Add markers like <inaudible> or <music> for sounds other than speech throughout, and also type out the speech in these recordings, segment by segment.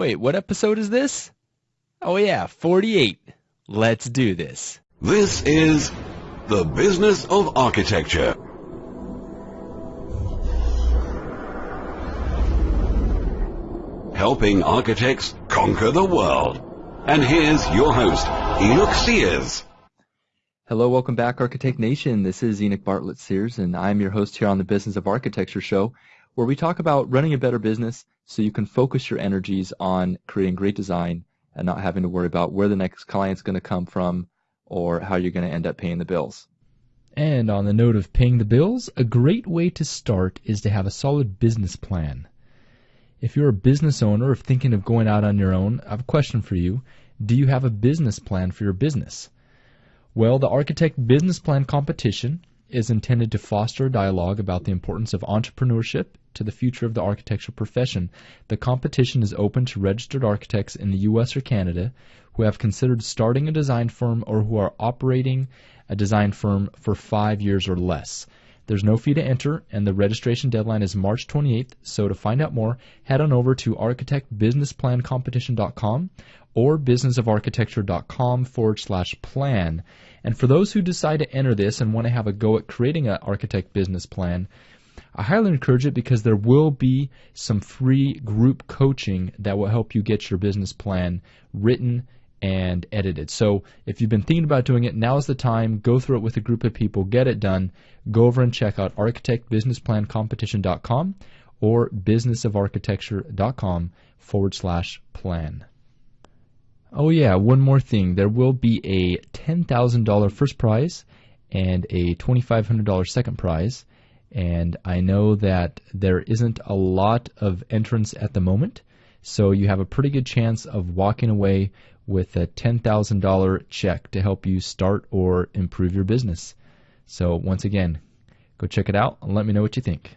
Wait, what episode is this? Oh yeah, 48. Let's do this. This is The Business of Architecture. Helping architects conquer the world. And here's your host, Enoch Sears. Hello, welcome back, Architect Nation. This is Enoch Bartlett Sears, and I'm your host here on the Business of Architecture show, where we talk about running a better business so you can focus your energies on creating great design and not having to worry about where the next client's going to come from or how you're going to end up paying the bills. And on the note of paying the bills, a great way to start is to have a solid business plan. If you're a business owner or thinking of going out on your own, I have a question for you. Do you have a business plan for your business? Well, the Architect Business Plan Competition is intended to foster a dialogue about the importance of entrepreneurship to the future of the architectural profession. The competition is open to registered architects in the U.S. or Canada who have considered starting a design firm or who are operating a design firm for five years or less. There's no fee to enter, and the registration deadline is March 28th. So to find out more, head on over to architectbusinessplancompetition.com or businessofarchitecture.com forward slash plan. And for those who decide to enter this and want to have a go at creating an architect business plan, I highly encourage it because there will be some free group coaching that will help you get your business plan written and edited. So if you've been thinking about doing it, now is the time. Go through it with a group of people, get it done. Go over and check out architectbusinessplancompetition.com or businessofarchitecture.com forward slash plan. Oh yeah, one more thing. There will be a $10,000 first prize and a $2,500 second prize. And I know that there isn't a lot of entrants at the moment, so you have a pretty good chance of walking away with a $10,000 check to help you start or improve your business. So, once again, go check it out and let me know what you think.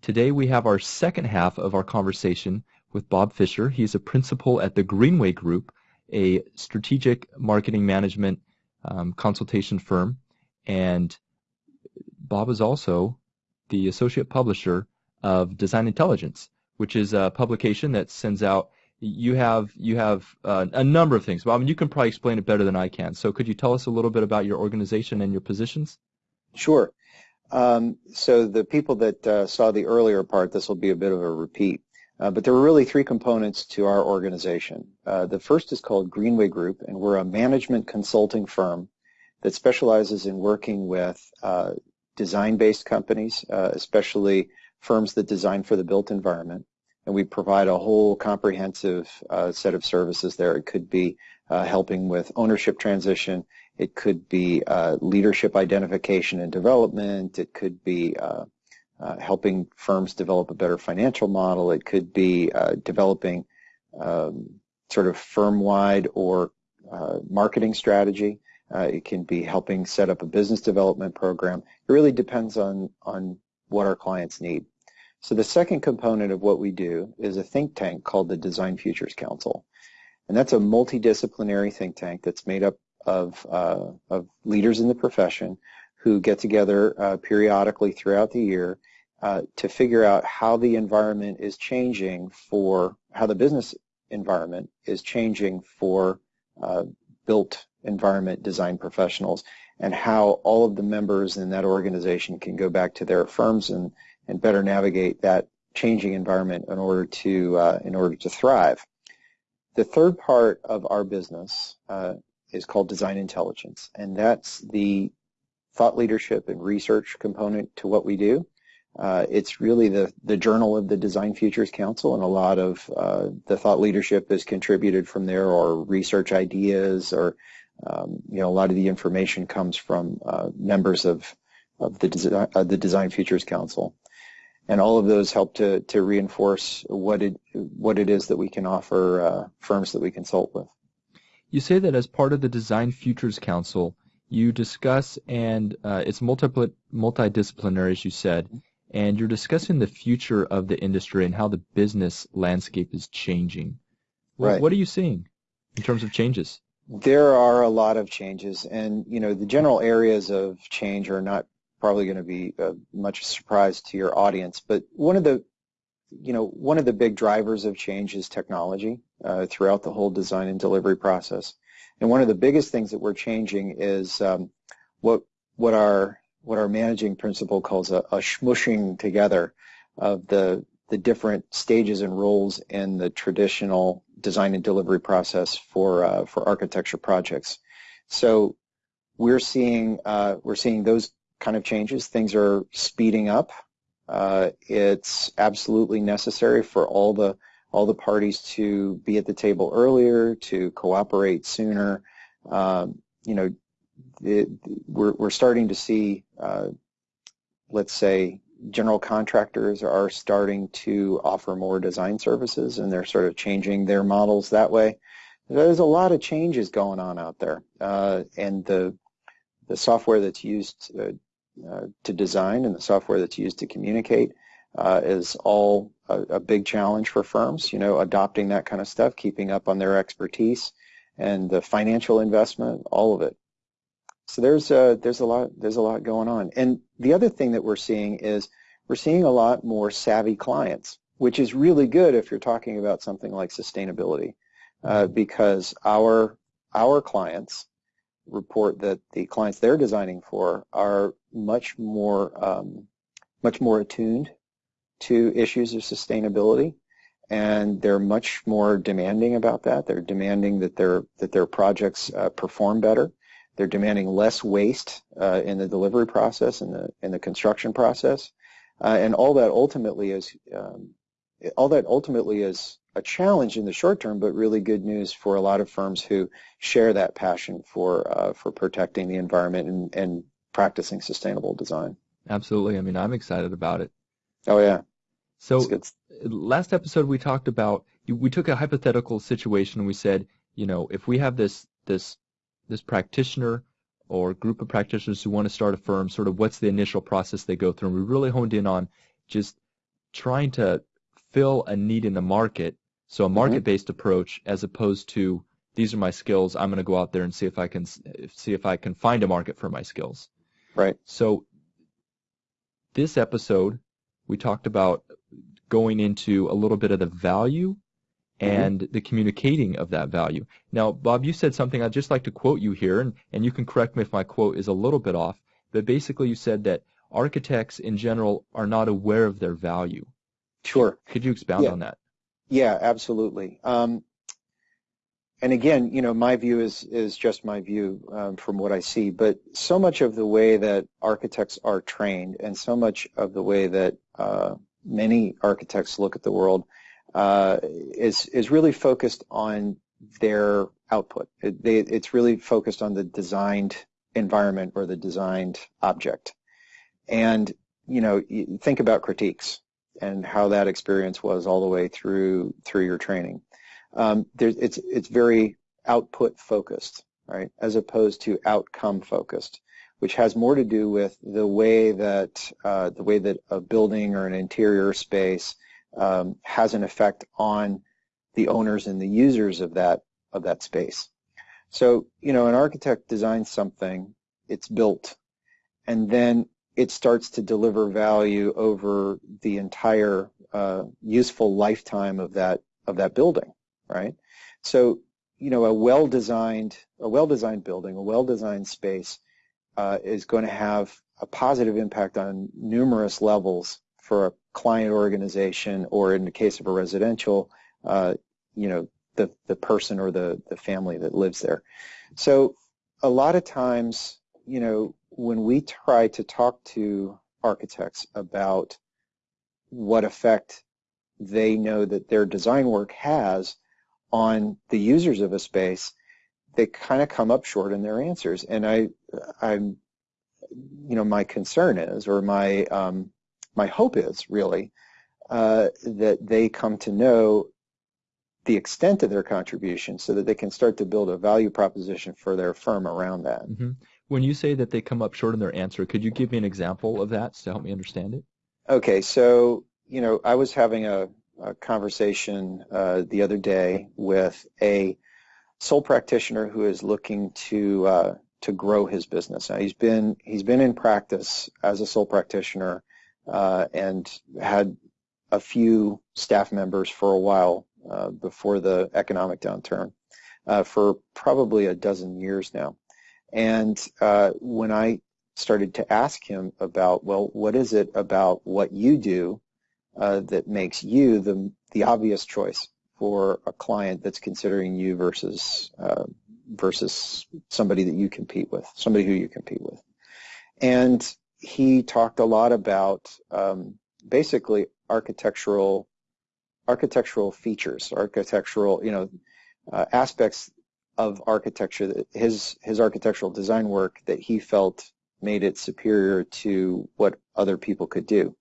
Today we have our second half of our conversation with Bob Fisher. He's a principal at the Greenway Group, a strategic marketing management um, consultation firm. And Bob is also the associate publisher of Design Intelligence, which is a publication that sends out you have you have uh, a number of things. Mean, you can probably explain it better than I can. So, could you tell us a little bit about your organization and your positions? Sure. Um, so, the people that uh, saw the earlier part, this will be a bit of a repeat. Uh, but there are really three components to our organization. Uh, the first is called Greenway Group, and we're a management consulting firm that specializes in working with uh, design-based companies, uh, especially firms that design for the built environment and we provide a whole comprehensive uh, set of services there. It could be uh, helping with ownership transition. It could be uh, leadership identification and development. It could be uh, uh, helping firms develop a better financial model. It could be uh, developing um, sort of firm-wide or marketing strategy. it can be helping set up a business development program. It really depends on on what our clients need. So the second component of what we do is a think tank called the Design Futures Council. And that's a multidisciplinary think tank that's made up of, uh, of leaders in the profession who get together uh, periodically throughout the year uh, to figure out how the environment is changing for, how the business environment is changing for uh, built environment design professionals and how all of the members in that organization can go back to their firms and and better navigate that changing environment in order to uh, in order to thrive. The third part of our business uh, is called design intelligence, and that's the thought leadership and research component to what we do. Uh, it's really the, the journal of the Design Futures Council, and a lot of uh, the thought leadership is contributed from there, or research ideas, or um, you know, a lot of the information comes from uh, members of of the, Desi uh, the Design Futures Council and all of those help to, to reinforce what it what it is that we can offer uh, firms that we consult with. You say that as part of the Design Futures Council, you discuss and uh, it's multi multidisciplinary, as you said, and you're discussing the future of the industry and how the business landscape is changing. Right. What are you seeing in terms of changes? There are a lot of changes, and you know the general areas of change are not probably going to be uh, much surprise to your audience. But one of the you know, one of the big drivers of change is technology uh, throughout the whole design and delivery process. And one of the biggest things that we're changing is um, what what our what our managing principal calls a, a smushing together of the the different stages and roles in the traditional design and delivery process for uh, for architecture projects. So we're seeing uh, we're seeing those kind of changes. Things are speeding up. Uh, it's absolutely necessary for all the all the parties to be at the table earlier, to cooperate sooner. Um, you know, it, we're we're starting to see, uh, let's say, general contractors are starting to offer more design services, and they're sort of changing their models that way. There's a lot of changes going on out there, uh, and the the software that's used uh, to design and the software that's used to communicate uh, is all a, a, big challenge for firms. You know, adopting that kind of stuff, keeping up on their expertise, and the financial investment, all of it. So there's a, there's a lot there's a lot going on. And the other thing that we're seeing is we're seeing a lot more savvy clients, which is really good if you're talking about something like sustainability, uh, because our our clients report that the clients they're designing for are much more um, much more attuned to issues of sustainability and they're much more demanding about that. They're demanding that their that their projects uh, perform better. They're demanding less waste uh, in the delivery process and the in the construction process, uh, and all that ultimately is um, all that ultimately is a challenge in the short term, but really good news for a lot of firms who share that passion for uh, for protecting the environment and, and practicing sustainable design. Absolutely. I mean, I'm excited about it. Oh yeah. So last episode we talked about we took a hypothetical situation and we said, you know, if we have this this this practitioner or group of practitioners who want to start a firm, sort of what's the initial process they go through? And we really honed in on just trying to fill a need in the market. So a mm-hmm. market-based mm-hmm. approach as opposed to these are my skills. I'm going to go out there and see if I can see if I can find a market for my skills. Right. So this episode we talked about going into a little bit of the value mm-hmm. and mm-hmm. the communicating of that value. Now, Bob, you said something I'd just like to quote you here, and, and you can correct me if my quote is a little bit off, but basically you said that architects in general are not aware of their value. Sure. Could you expound yeah. on that? Yeah, absolutely. Um, and again, you know, my view is is just my view um, from what I see. But so much of the way that architects are trained, and so much of the way that uh, many architects look at the world, uh, is is really focused on their output. It, they, it's really focused on the designed environment or the designed object. And you know, think about critiques and how that experience was all the way through through your training. Um, it's it's very output focused, right, as opposed to outcome focused, which has more to do with the way that uh, the way that a building or an interior space um, has an effect on the owners and the users of that of that space. So, you know, an architect designs something, it's built, and then it starts to deliver value over the entire uh, useful lifetime of that of that building, right? So, you know, a well-designed a well-designed building, a well-designed space uh, is going to have a positive impact on numerous levels for a client organization, or in the case of a residential, uh, you know, the the person or the the family that lives there. So, a lot of times, you know, when we try to talk to architects about what effect they know that their design work has on the users of a space, they kind of come up short in their answers. And I, I'm, you know, my concern is, or my um, my hope is really uh, that they come to know the extent of their contribution so that they can start to build a value proposition for their firm around that. Mm-hmm. When you say that they come up short in their answer, could you give me an example of that to help me understand it? Okay, so you know, I was having a, a conversation uh, the other day with a sole practitioner who is looking to uh, to grow his business. Now, he's been he's been in practice as a sole practitioner uh, and had a few staff members for a while uh, before the economic downturn, uh, for probably a dozen years now. And when I started to ask him about, well, what is it about what you do uh, that makes you the the obvious choice for a client that's considering you versus uh, versus somebody that you compete with, somebody who you compete with. And he talked a lot about um, basically architectural architectural features, architectural, you know, uh, aspects of architecture that his his architectural design work that he felt made it superior to what other people could do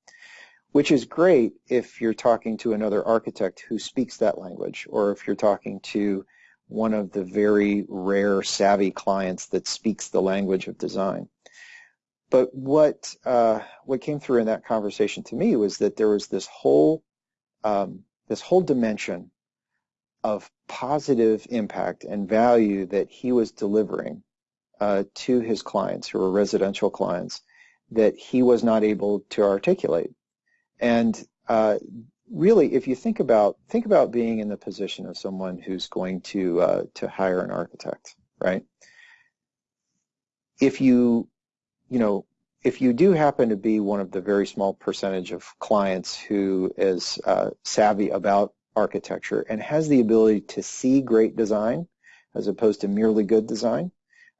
which is great if you're talking to another architect who speaks that language or if you're talking to one of the very rare savvy clients that speaks the language of design. But what uh, what came through in that conversation to me was that there was this whole um, this whole dimension of positive impact and value that he was delivering uh, to his clients who were residential clients that he was not able to articulate. And uh, really, if you think about think about being in the position of someone who's going to uh, to hire an architect, right? If you you know if you do happen to be one of the very small percentage of clients who is uh, savvy about architecture and has the ability to see great design as opposed to merely good design,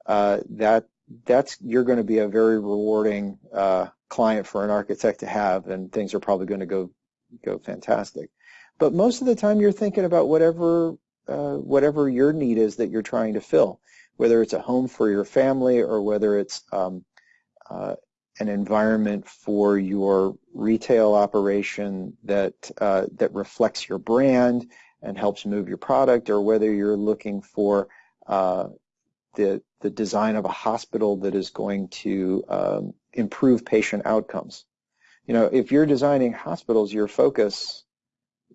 uh, that that's you're going to be a very rewarding uh, client for an architect to have, and things are probably going to go go fantastic. But most of the time, you're thinking about whatever uh, whatever your need is that you're trying to fill, whether it's a home for your family or whether it's um, uh, an environment for your retail operation that uh, that reflects your brand and helps move your product, or whether you're looking for uh, the the design of a hospital that is going to um, improve patient outcomes. You know, if you're designing hospitals, your focus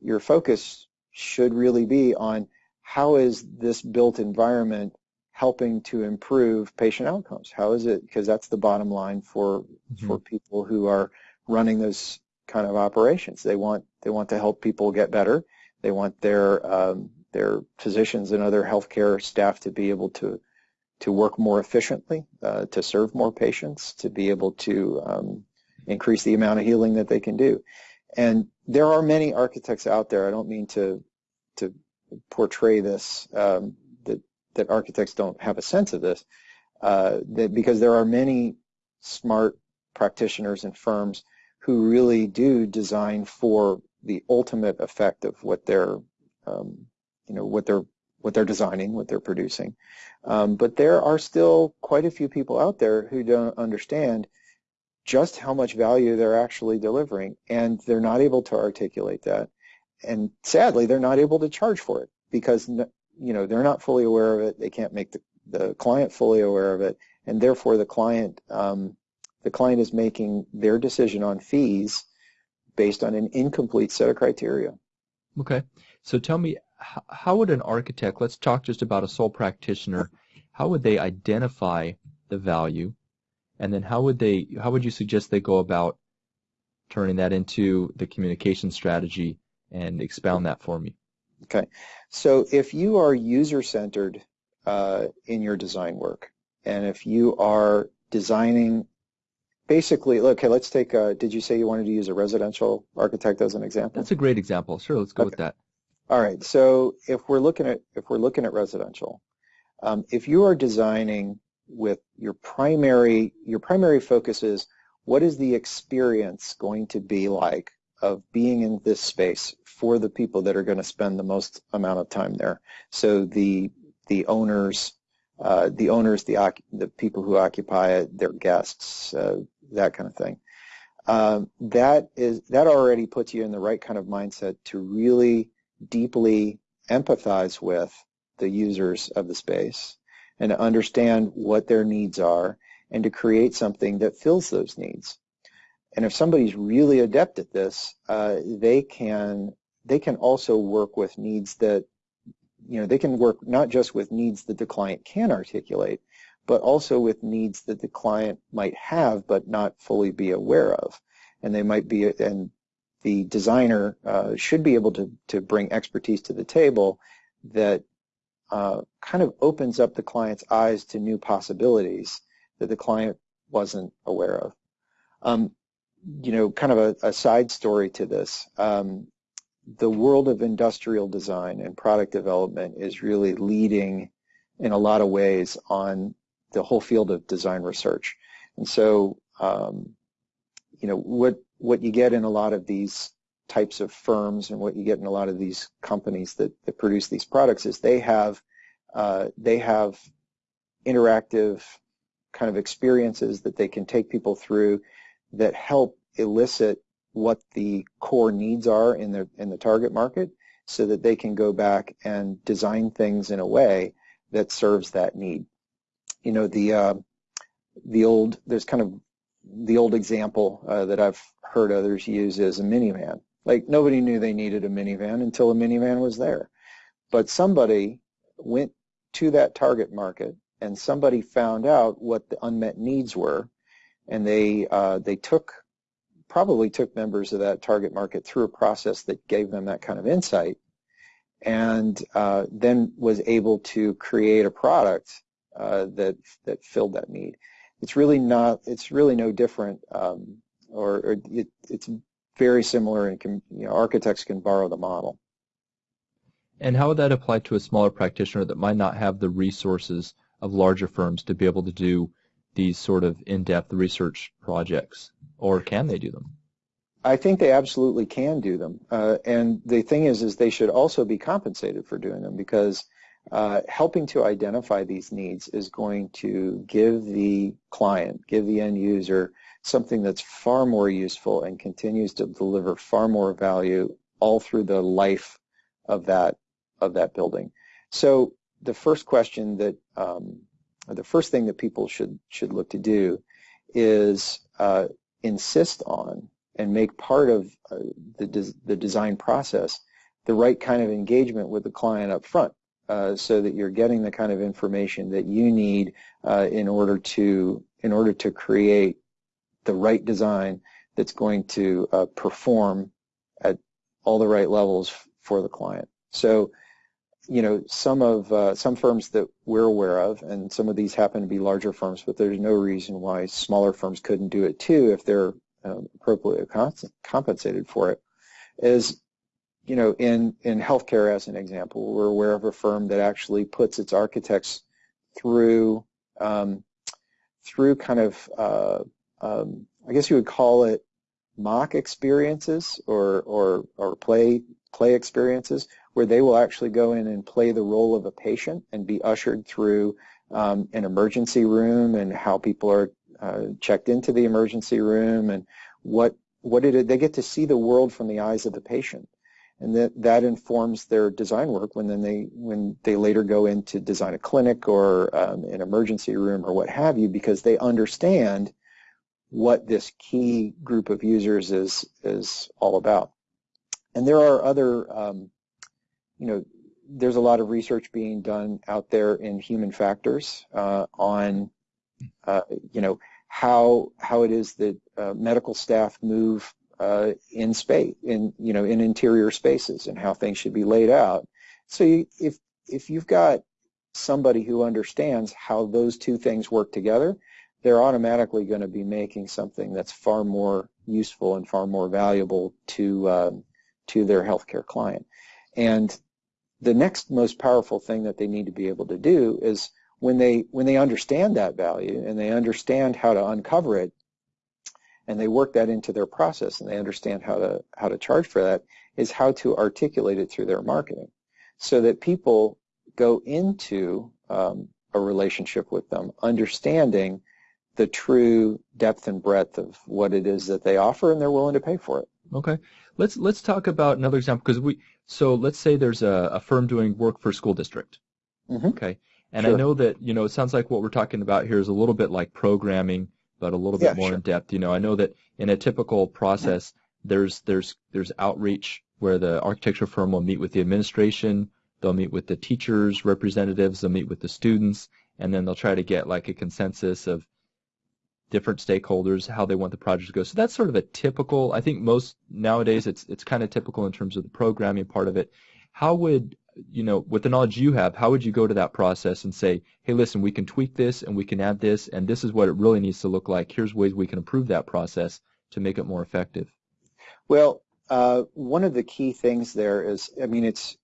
your focus should really be on how is this built environment helping to improve patient outcomes? How is it? Because that's the bottom line for mm-hmm. for people who are running those kind of operations. They want they want to help people get better. They want their um, their physicians and other healthcare staff to be able to to work more efficiently, uh, to serve more patients, to be able to um, increase the amount of healing that they can do. And there are many architects out there. I don't mean to to portray this um, that that architects don't have a sense of this, uh, that because there are many smart practitioners and firms who really do design for the ultimate effect of what they're um, you know what they're what they're designing, what they're producing. Um, but there are still quite a few people out there who don't understand just how much value they're actually delivering, and they're not able to articulate that. And sadly, they're not able to charge for it because you know they're not fully aware of it. They can't make the, the client fully aware of it, and therefore the client um, the client is making their decision on fees based on an incomplete set of criteria. Okay, so tell me how would an architect, let's talk just about a sole practitioner, how would they identify the value? And then how would they, how would you suggest they go about turning that into the communication strategy and expound that for me? Okay. So if you are user-centered uh, in your design work, and if you are designing basically, okay, let's take, a, did you say you wanted to use a residential architect as an example? That's a great example. Sure, let's go okay. with that. All right. So if we're looking at if we're looking at residential, um, if you are designing with your primary your primary focus is what is the experience going to be like of being in this space for the people that are going to spend the most amount of time there. So the the owners, uh, the owners, the the people who occupy it, their guests, uh, that kind of thing. Um, that is that already puts you in the right kind of mindset to really deeply empathize with the users of the space and to understand what their needs are and to create something that fills those needs. And if somebody's really adept at this, uh, they can they can also work with needs that you know they can work not just with needs that the client can articulate, but also with needs that the client might have but not fully be aware of. And they might be and the designer uh, should be able to, to bring expertise to the table that uh, kind of opens up the client's eyes to new possibilities that the client wasn't aware of. Um, you know, kind of a, a, side story to this. Um, the world of industrial design and product development is really leading in a lot of ways on the whole field of design research. And so, um, you know, what what you get in a lot of these types of firms and what you get in a lot of these companies that, that produce these products is they have uh, they have interactive kind of experiences that they can take people through that help elicit what the core needs are in the in the target market so that they can go back and design things in a way that serves that need. You know, the uh, the old there's kind of the old example uh, that I've heard others use is a minivan. Like nobody knew they needed a minivan until a minivan was there. But somebody went to that target market and somebody found out what the unmet needs were and they uh, they took probably took members of that target market through a process that gave them that kind of insight and uh, then was able to create a product uh, that that filled that need. It's really not. It's really no different, um, or, or it, it's very similar, and can, you know, architects can borrow the model. And how would that apply to a smaller practitioner that might not have the resources of larger firms to be able to do these sort of in-depth research projects, or can they do them? I think they absolutely can do them. Uh, and the thing is, is they should also be compensated for doing them because uh, helping to identify these needs is going to give the client, give the end user something that's far more useful and continues to deliver far more value all through the life of that of that building. So the first question that um, the first thing that people should should look to do is uh, insist on and make part of uh, the, des the design process the right kind of engagement with the client up front uh, so that you're getting the kind of information that you need uh, in order to in order to create the right design that's going to uh, perform at all the right levels for the client. So, you know, some of uh, some firms that we're aware of, and some of these happen to be larger firms, but there's no reason why smaller firms couldn't do it too if they're um, appropriately compensated for it is you know in in healthcare as an example we're aware of a firm that actually puts its architects through um, through kind of uh, um, I guess you would call it mock experiences or or or play play experiences where they will actually go in and play the role of a patient and be ushered through um, an emergency room and how people are uh, checked into the emergency room and what what it, they get to see the world from the eyes of the patient and that that informs their design work when then they when they later go in to design a clinic or um, an emergency room or what have you because they understand what this key group of users is is all about. And there are other um, you know there's a lot of research being done out there in human factors uh, on uh, you know how how it is that uh, medical staff move uh, in space in you know in interior spaces and how things should be laid out. So you, if if you've got somebody who understands how those two things work together, they're automatically going to be making something that's far more useful and far more valuable to um, to their healthcare client. And the next most powerful thing that they need to be able to do is when they when they understand that value and they understand how to uncover it and they work that into their process and they understand how to how to charge for that is how to articulate it through their marketing. So that people go into um, a relationship with them understanding the true depth and breadth of what it is that they offer and they're willing to pay for it. Okay. Let's let's talk about another example because we so let's say there's a, a firm doing work for a school district. Mm-hmm. okay. And sure. I know that, you know, it sounds like what we're talking about here is a little bit like programming, but a little bit more sure. in depth. You know, I know that in a typical process, there's there's there's outreach where the architecture firm will meet with the administration, they'll meet with the teachers, representatives, they'll meet with the students, and then they'll try to get like a consensus of different stakeholders, how they want the project to go. So that's sort of a typical. I think most nowadays it's it's kind of typical in terms of the programming part of it. How would you know, with the knowledge you have, how would you go to that process and say, hey, listen, we can tweak this and we can add this, and this is what it really needs to look like. Here's ways we can improve that process to make it more effective. Well, uh, one of the key things there is, I mean, it's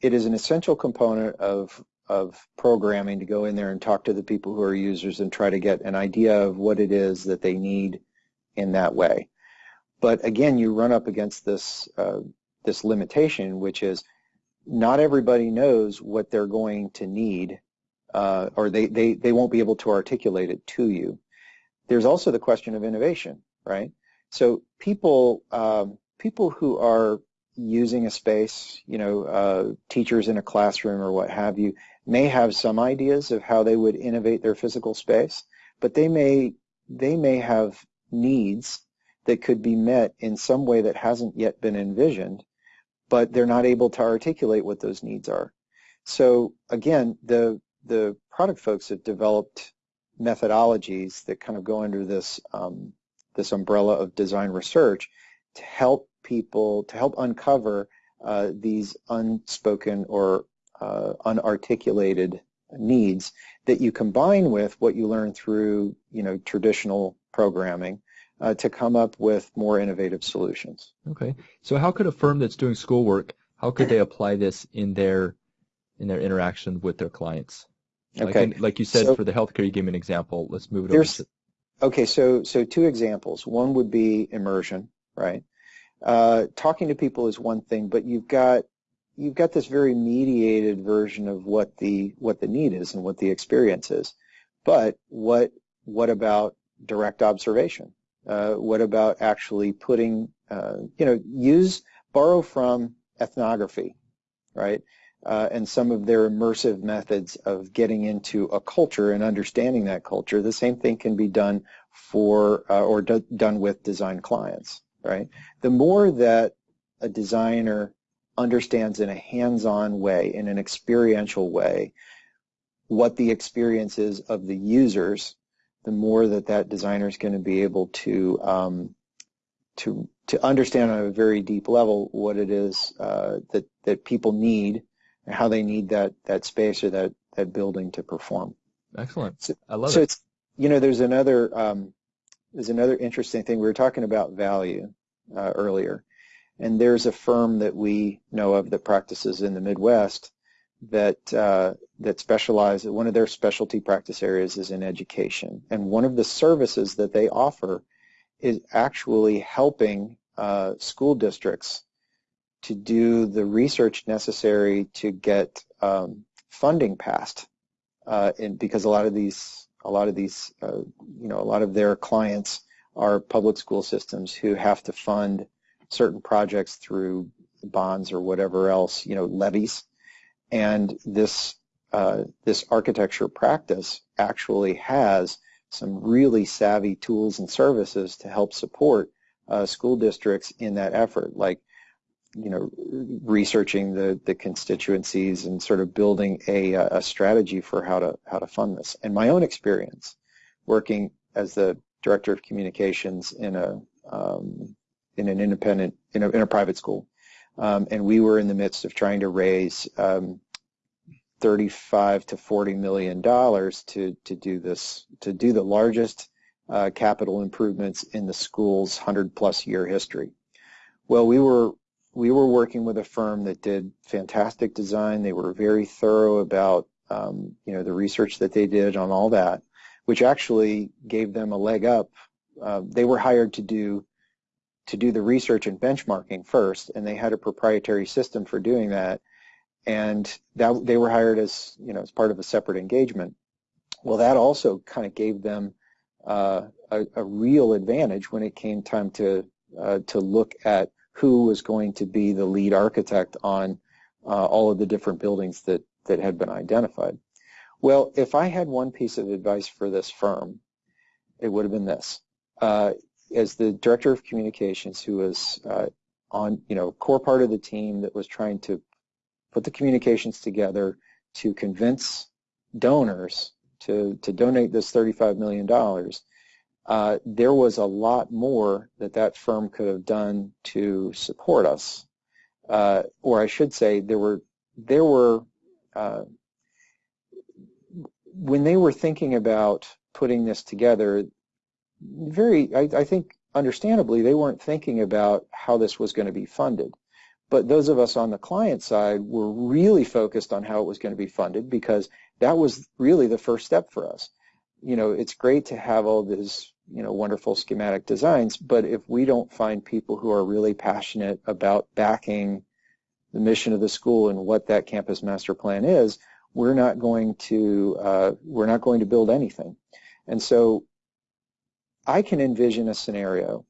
it is an essential component of of programming to go in there and talk to the people who are users and try to get an idea of what it is that they need in that way. But again, you run up against this uh, this limitation, which is not everybody knows what they're going to need, uh, or they, they, they won't be able to articulate it to you. There's also the question of innovation, right? So people um, people who are using a space, you know, uh, teachers in a classroom or what have you, may have some ideas of how they would innovate their physical space, but they may they may have needs that could be met in some way that hasn't yet been envisioned, but they're not able to articulate what those needs are. So again, the the product folks have developed methodologies that kind of go under this um, this umbrella of design research to help people to help uncover uh, these unspoken or uh, unarticulated needs that you combine with what you learn through you know traditional programming uh, to come up with more innovative solutions. Okay. So how could a firm that's doing schoolwork, how could they apply this in their in their interaction with their clients? Like Okay. in- Like, you said So- for the healthcare, you gave me an example. Let's move it over to okay. So so two examples. One would be immersion, right? Uh, talking to people is one thing, but you've got you've got this very mediated version of what the what the need is and what the experience is. But what what about direct observation? Uh, what about actually putting uh, you know use borrow from ethnography, right? Uh, and some of their immersive methods of getting into a culture and understanding that culture. The same thing can be done for uh, or do, done with design clients, right? The more that a designer understands in a hands-on way, in an experiential way, what the experience is of the users, the more that that designer is going to be able to um, to to understand on a very deep level what it is uh, that that people need and how they need that that space or that that building to perform. Excellent. So- I love so it. it's you know there's another um, there's another interesting thing we were talking about value uh, earlier, and there's a firm that we know of that practices in the Midwest that uh, that specialize. One of their specialty practice areas is in education, and one of the services that they offer is actually helping uh, school districts to do the research necessary to get um, funding passed, uh, and because a lot of these a lot of these uh, you know a lot of their clients are public school systems who have to fund certain projects through bonds or whatever else you know levies, and this uh, this architecture practice actually has some really savvy tools and services to help support uh, school districts in that effort, like you know, researching the, the constituencies and sort of building a, a strategy for how to how to fund this. And my own experience working as the director of communications in a um, in an independent in a, in a private school, um, and we were in the midst of trying to raise um, 35 to 40 million dollars to to do this to do the largest uh, capital improvements in the school's 100 plus year history. Well, we were we were working with a firm that did fantastic design. They were very thorough about um, you know the research that they did on all that, which actually gave them a leg up. Uh, they were hired to do to do the research and benchmarking first, and they had a proprietary system for doing that. And that they were hired as you know as part of a separate engagement. Well, that also kind of gave them uh, a, a real advantage when it came time to uh, to look at who was going to be the lead architect on uh, all of the different buildings that, that had been identified. Well, if I had one piece of advice for this firm, it would have been this. Uh, as the director of communications who was uh, on, you know, core part of the team that was trying to put the communications together to convince donors to, to donate this $35 million, uh, there was a lot more that that firm could have done to support us. Uh, or I should say, there were there were uh, when they were thinking about putting this together, very I, I think understandably they weren't thinking about how this was going to be funded. But those of us on the client side were really focused on how it was going to be funded because that was really the first step for us. You know, it's great to have all these, you know, wonderful schematic designs, but if we don't find people who are really passionate about backing the mission of the school and what that campus master plan is, we're not going to uh, we're not going to build anything. And so I can envision a scenario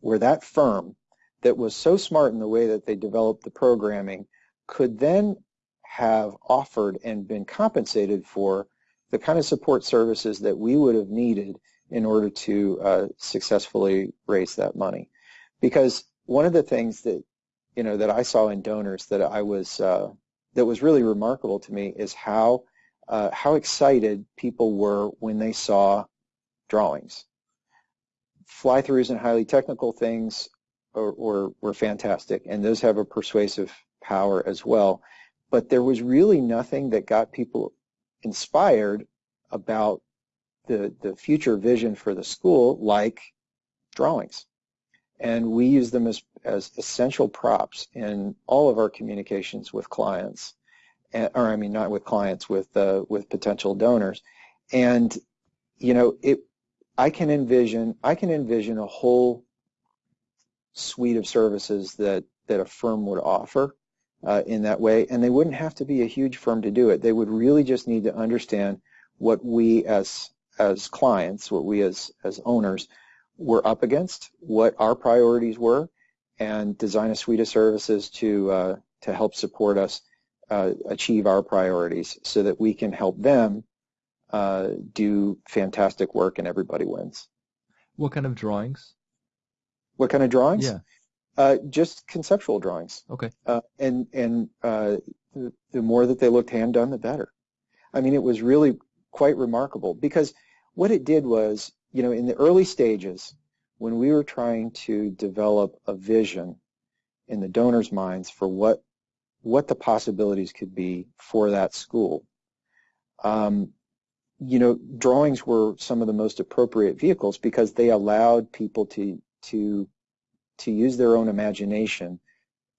where that firm that was so smart in the way that they developed the programming could then have offered and been compensated for the kind of support services that we would have needed in order to uh, successfully raise that money. Because one of the things that you know that I saw in donors that I was uh, that was really remarkable to me is how uh, how excited people were when they saw drawings. Fly-throughs and highly technical things were, were fantastic, and those have a persuasive power as well. But there was really nothing that got people inspired about the, the future vision for the school like drawings. And we use them as, as essential props in all of our communications with clients, or I mean not with clients, with uh, with potential donors. And you know, it I can envision I can envision a whole suite of services that that a firm would offer uh, in that way, and they wouldn't have to be a huge firm to do it. They would really just need to understand what we as as clients, what we as, as owners were up against, what our priorities were, and design a suite of services to, uh, to help support us uh, achieve our priorities so that we can help them uh, do fantastic work and everybody wins. What kind of drawings? What kind of drawings? Yeah. Uh, just conceptual drawings. Okay. Uh, and and uh, the, the more that they looked hand done, the better. I mean, it was really quite remarkable because what it did was, you know, in the early stages, when we were trying to develop a vision in the donors' minds for what what the possibilities could be for that school, um, you know, drawings were some of the most appropriate vehicles because they allowed people to to to use their own imagination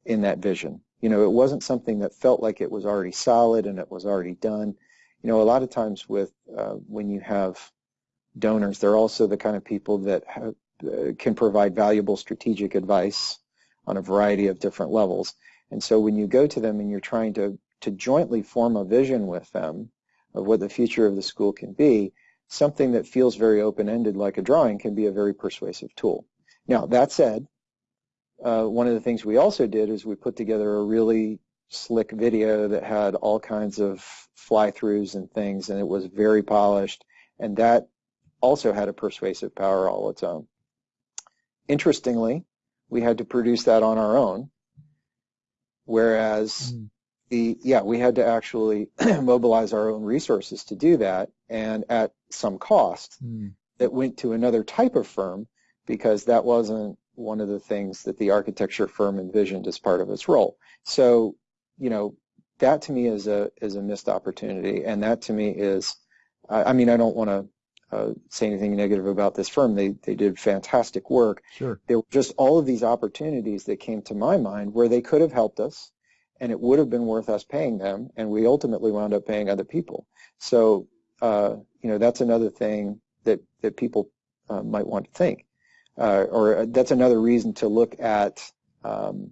in that vision. You know, it wasn't something that felt like it was already solid and it was already done. You know, a lot of times with uh, when you have donors. They're also the kind of people that have, uh, can provide valuable strategic advice on a variety of different levels. And so when you go to them and you're trying to, to jointly form a vision with them of what the future of the school can be, something that feels very open-ended like a drawing can be a very persuasive tool. Now, that said, uh, one of the things we also did is we put together a really slick video that had all kinds of fly-throughs and things, and it was very polished, and that also had a persuasive power all its own. Interestingly, we had to produce that on our own, whereas mm. The yeah we had to actually <clears throat> mobilize our own resources to do that, and at some cost mm. that went to another type of firm because that wasn't one of the things that the architecture firm envisioned as part of its role. So you know that to me is a is a missed opportunity, and that to me is I, I mean I don't want to uh, say anything negative about this firm. They they did fantastic work. Sure. There were just all of these opportunities that came to my mind where they could have helped us, and it would have been worth us paying them, and we ultimately wound up paying other people. So uh, you know that's another thing that that people uh, might want to think, uh, or that's another reason to look at. Um,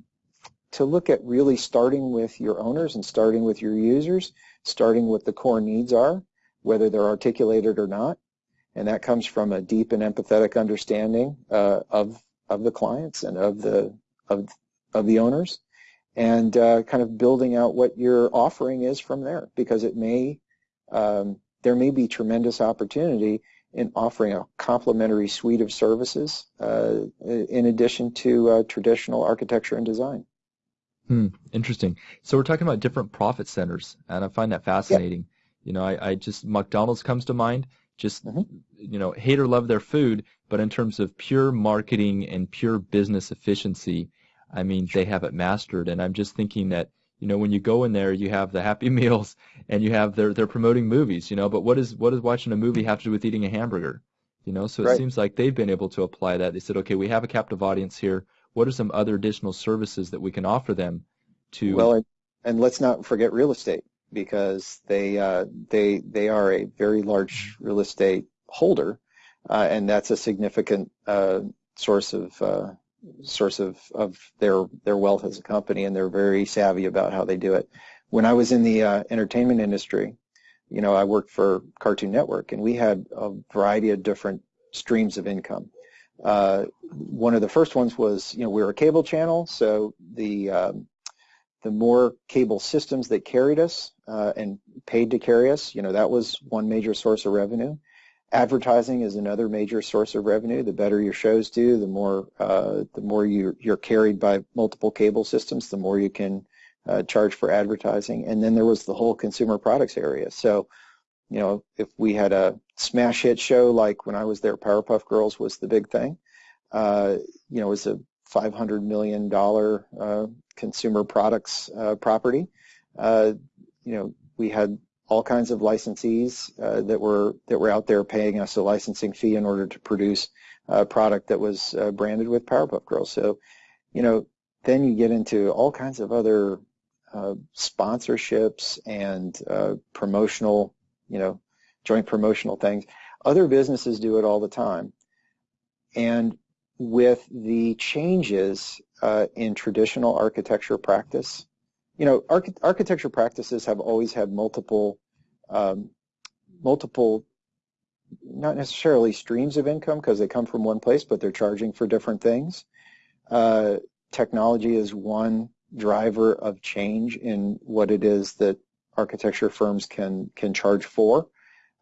to look at really starting with your owners and starting with your users, starting with the core needs are, whether they're articulated or not, and that comes from a deep and empathetic understanding uh, of of the clients and of the of of the owners, and uh, kind of building out what your offering is from there, because it may um, there may be tremendous opportunity in offering a complementary suite of services uh, in addition to uh, traditional architecture and design. Hmm, interesting. So we're talking about different profit centers, and I find that fascinating. You know, I, I just McDonald's comes to mind just mm-hmm. you know hate or love their food, but in terms of pure marketing and pure business efficiency, I mean they have it mastered. And I'm just thinking that you know when you go in there, you have the Happy <laughs> Meals and you have they're they're promoting movies, you know. But what is what does watching a movie have to do with eating a hamburger? You know, so it right. seems like they've been able to apply that. They said, okay, we have a captive audience here. What are some other additional services that we can offer them to? Well, and let's not forget real estate because they uh, they they are a very large real estate holder, uh, and that's a significant uh, source of uh, source of, of their their wealth as a company, and they're very savvy about how they do it. When I was in the uh, entertainment industry, you know, I worked for Cartoon Network, and we had a variety of different streams of income. Uh, one of the first ones was, you know, we were a cable channel, so the um, the more cable systems that carried us uh, and paid to carry us, you know, that was one major source of revenue. Advertising is another major source of revenue. The better your shows do, the more uh, the more you, you're carried by multiple cable systems, the more you can uh, charge for advertising. And then there was the whole consumer products area. So, you know, if we had a smash hit show like when I was there, Powerpuff Girls was the big thing. Uh, you know, it was a $500 million uh, consumer products uh, property. Uh, you know, we had all kinds of licensees uh, that were that were out there paying us a licensing fee in order to produce a product that was uh, branded with Powerpuff Girls. So, you know, then you get into all kinds of other uh, sponsorships and uh, promotional, you know, joint promotional things. Other businesses do it all the time, and with the changes uh, in traditional architecture practice. You know, arch- architecture practices have always had multiple, um, multiple, not necessarily streams of income because they come from one place, but they're charging for different things. Uh, technology is one driver of change in what it is that architecture firms can can charge for.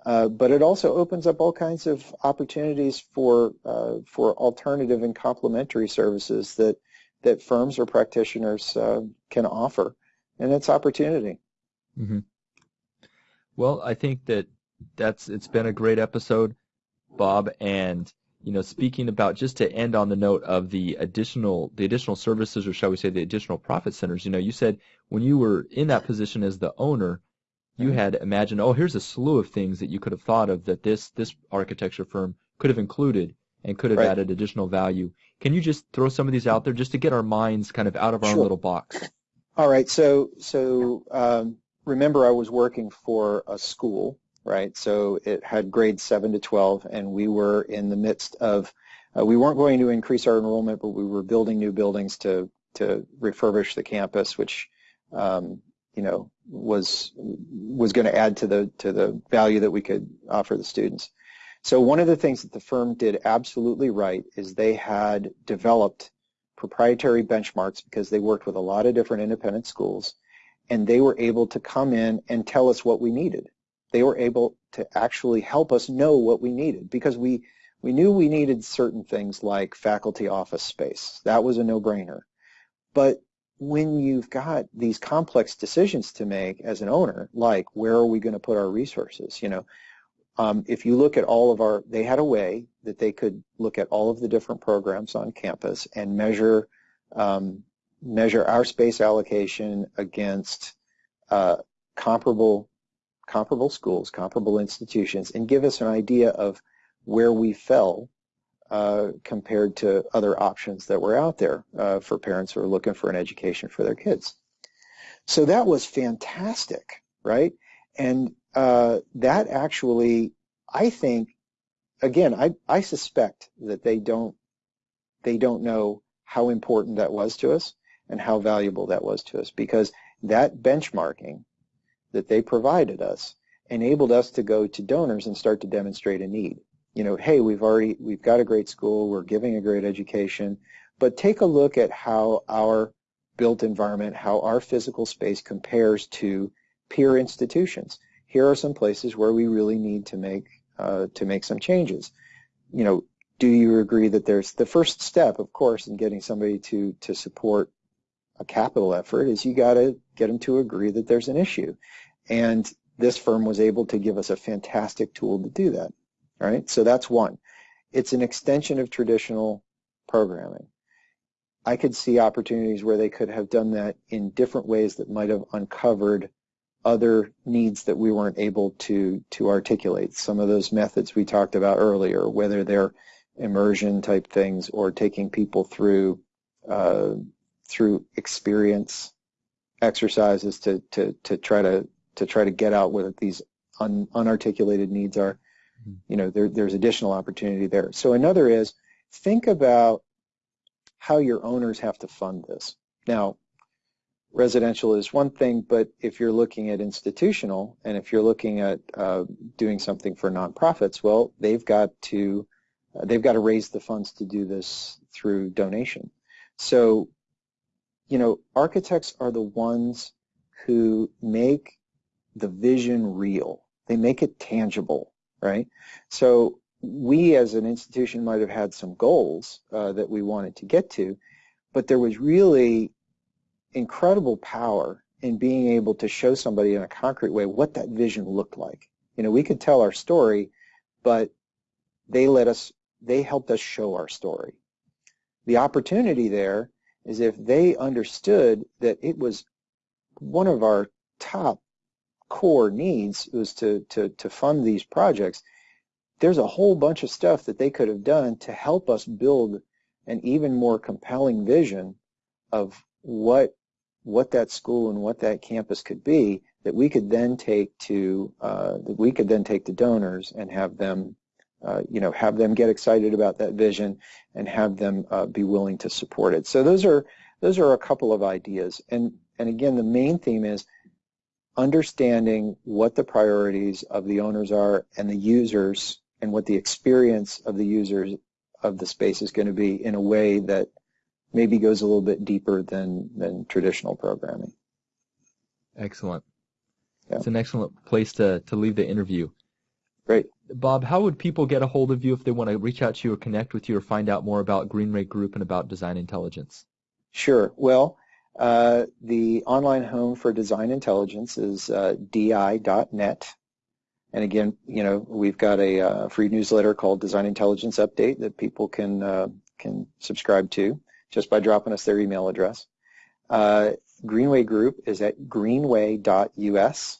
Uh, but it also opens up all kinds of opportunities for uh, for alternative and complementary services that that firms or practitioners uh, can offer, and it's opportunity. Mm-hmm. Well, I think that that's it's been a great episode, Bob, and you know, speaking about just to end on the note of the additional the additional services, or shall we say, the additional profit centers. You know, you said when you were in that position as the owner, you mm-hmm. had imagined, oh, here's a slew of things that you could have thought of that this this architecture firm could have included and could have right. added additional value. Can you just throw some of these out there just to get our minds kind of out of our sure. little box? All right. So so um, remember, I was working for a school, right? So it had grades seven to twelve, and we were in the midst of. Uh, we weren't going to increase our enrollment, but we were building new buildings to to refurbish the campus, which um, you know was was going to add to the to the value that we could offer the students. So one of the things that the firm did absolutely right is they had developed proprietary benchmarks because they worked with a lot of different independent schools and they were able to come in and tell us what we needed. They were able to actually help us know what we needed because we we knew we needed certain things like faculty office space. That was a no-brainer. But when you've got these complex decisions to make as an owner, like where are we going to put our resources? You know, um, if you look at all of our, they had a way that they could look at all of the different programs on campus and measure um, measure our space allocation against uh, comparable comparable schools, comparable institutions, and give us an idea of where we fell uh, compared to other options that were out there uh, for parents who are looking for an education for their kids. So that was fantastic, right? And uh, that actually, I think, again, I, I suspect that they don't they don't know how important that was to us and how valuable that was to us because that benchmarking that they provided us enabled us to go to donors and start to demonstrate a need you know, hey, we've already, we've got a great school, we're giving a great education, but take a look at how our built environment, how our physical space compares to peer institutions. Here are some places where we really need to make, uh, to make some changes. You know, do you agree that there's the first step, of course, in getting somebody to, to support a capital effort is you got to get them to agree that there's an issue. And this firm was able to give us a fantastic tool to do that. All right, so that's one. It's an extension of traditional programming. I could see opportunities where they could have done that in different ways that might have uncovered other needs that we weren't able to to articulate. Some of those methods we talked about earlier, whether they're immersion type things or taking people through uh, through experience exercises to, to, to try to to try to get out what these un, unarticulated needs are. Mm-hmm. You know, there, there's additional opportunity there. So another is think about how your owners have to fund this. Now, residential is one thing, but if you're looking at institutional and if you're looking at uh, doing something for nonprofits, well, they've got to uh, they've got to raise the funds to do this through donation. So, you know, architects are the ones who make the vision real. They make it tangible, right? So we as an institution might have had some goals uh, that we wanted to get to, but there was really incredible power in being able to show somebody in a concrete way what that vision looked like. You know, we could tell our story, but they let us, they helped us show our story. The opportunity there is if they understood that it was one of our top core needs was to, to, to fund these projects, there's a whole bunch of stuff that they could have done to help us build an even more compelling vision of what what that school and what that campus could be that we could then take to uh, that we could then take to donors and have them uh, you know have them get excited about that vision and have them uh, be willing to support it. So those are those are a couple of ideas. And and again the main theme is understanding what the priorities of the owners are and the users and what the experience of the users of the space is going to be in a way that maybe goes a little bit deeper than, than traditional programming. Excellent. Yeah. It's an excellent place to, to leave the interview. Great. Bob, how would people get a hold of you if they want to reach out to you or connect with you or find out more about Greenway Group and about Design Intelligence? Sure. Well, uh, the online home for Design Intelligence is uh, di.net. And again, you know, we've got a uh, free newsletter called Design Intelligence Update that people can uh, can subscribe to just by dropping us their email address. Uh, Greenway Group is at greenway.us.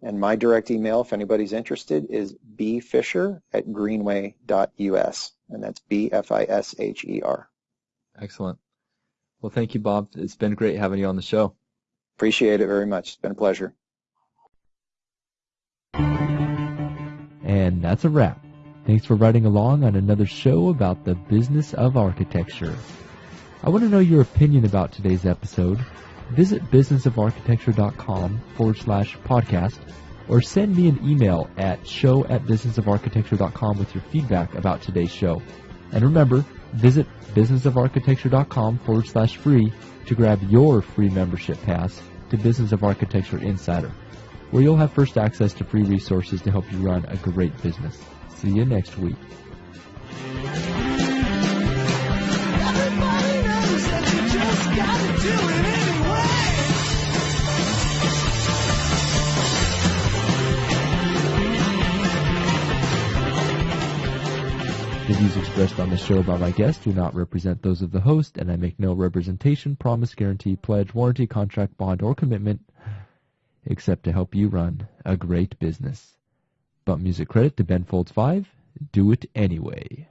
And my direct email, if anybody's interested, is bfisher at greenway.us. And that's B-F-I-S-H-E-R. Excellent. Well, thank you, Bob. It's been great having you on the show. Appreciate it very much. It's been a pleasure. And that's a wrap. Thanks for riding along on another show about the business of architecture. I want to know your opinion about today's episode. Visit businessofarchitecture.com forward slash podcast or send me an email at show at businessofarchitecture.com with your feedback about today's show. And remember, visit businessofarchitecture.com forward slash free to grab your free membership pass to Business of Architecture Insider, where you'll have first access to free resources to help you run a great business. See you next week. Views expressed on the show by my guests do not represent those of the host, and I make no representation, promise, guarantee, pledge, warranty, contract, bond, or commitment except to help you run a great business. But music credit to Ben Folds 5, do it anyway.